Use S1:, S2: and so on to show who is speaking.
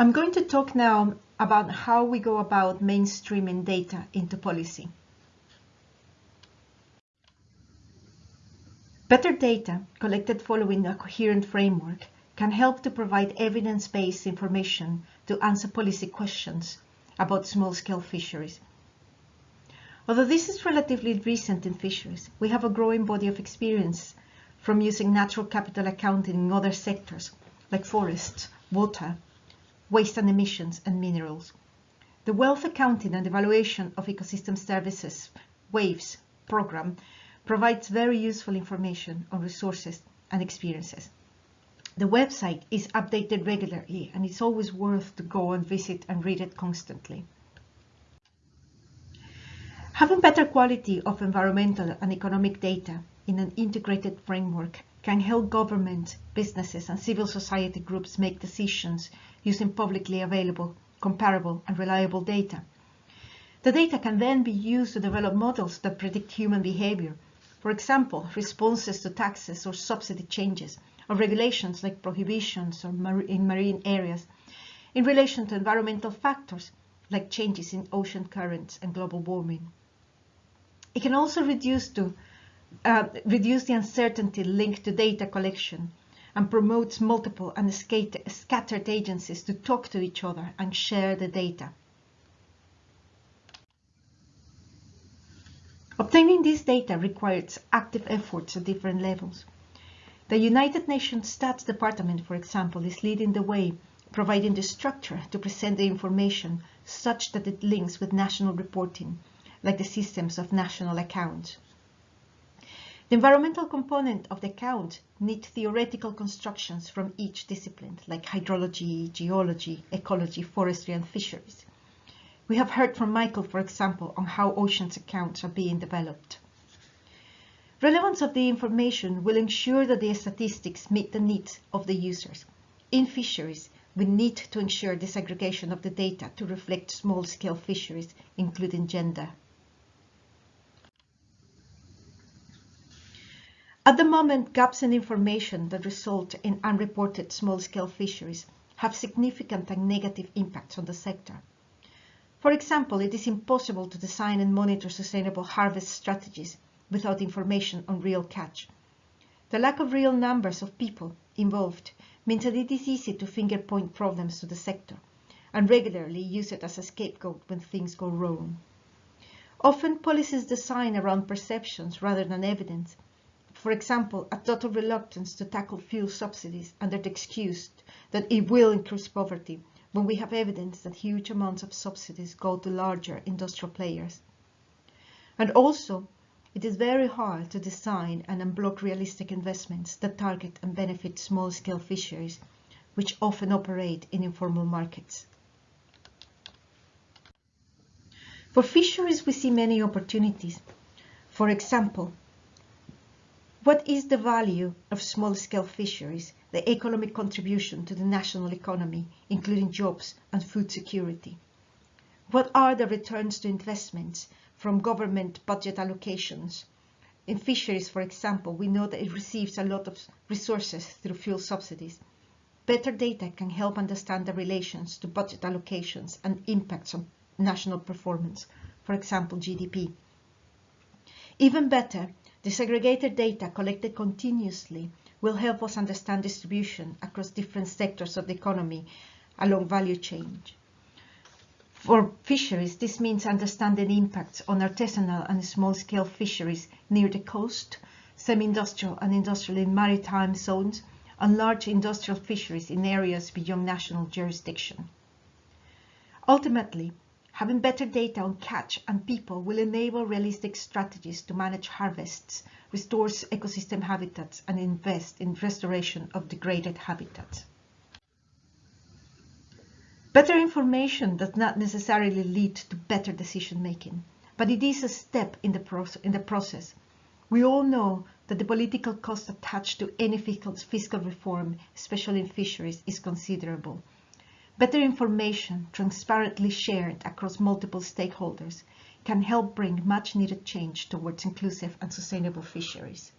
S1: I'm going to talk now about how we go about mainstreaming data into policy. Better data collected following a coherent framework can help to provide evidence-based information to answer policy questions about small-scale fisheries. Although this is relatively recent in fisheries, we have a growing body of experience from using natural capital accounting in other sectors like forests, water, waste and emissions, and minerals. The Wealth Accounting and Evaluation of Ecosystem Services WAVES program provides very useful information on resources and experiences. The website is updated regularly and it's always worth to go and visit and read it constantly. Having better quality of environmental and economic data in an integrated framework can help government, businesses and civil society groups make decisions using publicly available, comparable and reliable data. The data can then be used to develop models that predict human behavior. For example, responses to taxes or subsidy changes, or regulations like prohibitions or mar in marine areas, in relation to environmental factors like changes in ocean currents and global warming. It can also reduce to uh, reduce the uncertainty linked to data collection and promotes multiple and scattered agencies to talk to each other and share the data. Obtaining this data requires active efforts at different levels. The United Nations Stats Department, for example, is leading the way, providing the structure to present the information such that it links with national reporting, like the systems of national accounts. The environmental component of the count need theoretical constructions from each discipline, like hydrology, geology, ecology, forestry, and fisheries. We have heard from Michael, for example, on how oceans accounts are being developed. Relevance of the information will ensure that the statistics meet the needs of the users. In fisheries, we need to ensure disaggregation of the data to reflect small-scale fisheries, including gender. At the moment, gaps in information that result in unreported small-scale fisheries have significant and negative impacts on the sector. For example, it is impossible to design and monitor sustainable harvest strategies without information on real catch. The lack of real numbers of people involved means that it is easy to finger point problems to the sector and regularly use it as a scapegoat when things go wrong. Often policies design around perceptions rather than evidence for example, a total reluctance to tackle fuel subsidies under the excuse that it will increase poverty when we have evidence that huge amounts of subsidies go to larger industrial players. And also, it is very hard to design and unblock realistic investments that target and benefit small-scale fisheries, which often operate in informal markets. For fisheries, we see many opportunities. For example, what is the value of small-scale fisheries, the economic contribution to the national economy, including jobs and food security? What are the returns to investments from government budget allocations? In fisheries, for example, we know that it receives a lot of resources through fuel subsidies. Better data can help understand the relations to budget allocations and impacts on national performance, for example, GDP. Even better, Disaggregated data collected continuously will help us understand distribution across different sectors of the economy along value chain. For fisheries, this means understanding impacts on artisanal and small-scale fisheries near the coast, semi-industrial and industrial in maritime zones, and large industrial fisheries in areas beyond national jurisdiction. Ultimately, Having better data on catch and people will enable realistic strategies to manage harvests, restore ecosystem habitats, and invest in restoration of degraded habitats. Better information does not necessarily lead to better decision making, but it is a step in the, in the process. We all know that the political cost attached to any fiscal reform, especially in fisheries, is considerable. Better information, transparently shared across multiple stakeholders, can help bring much needed change towards inclusive and sustainable fisheries.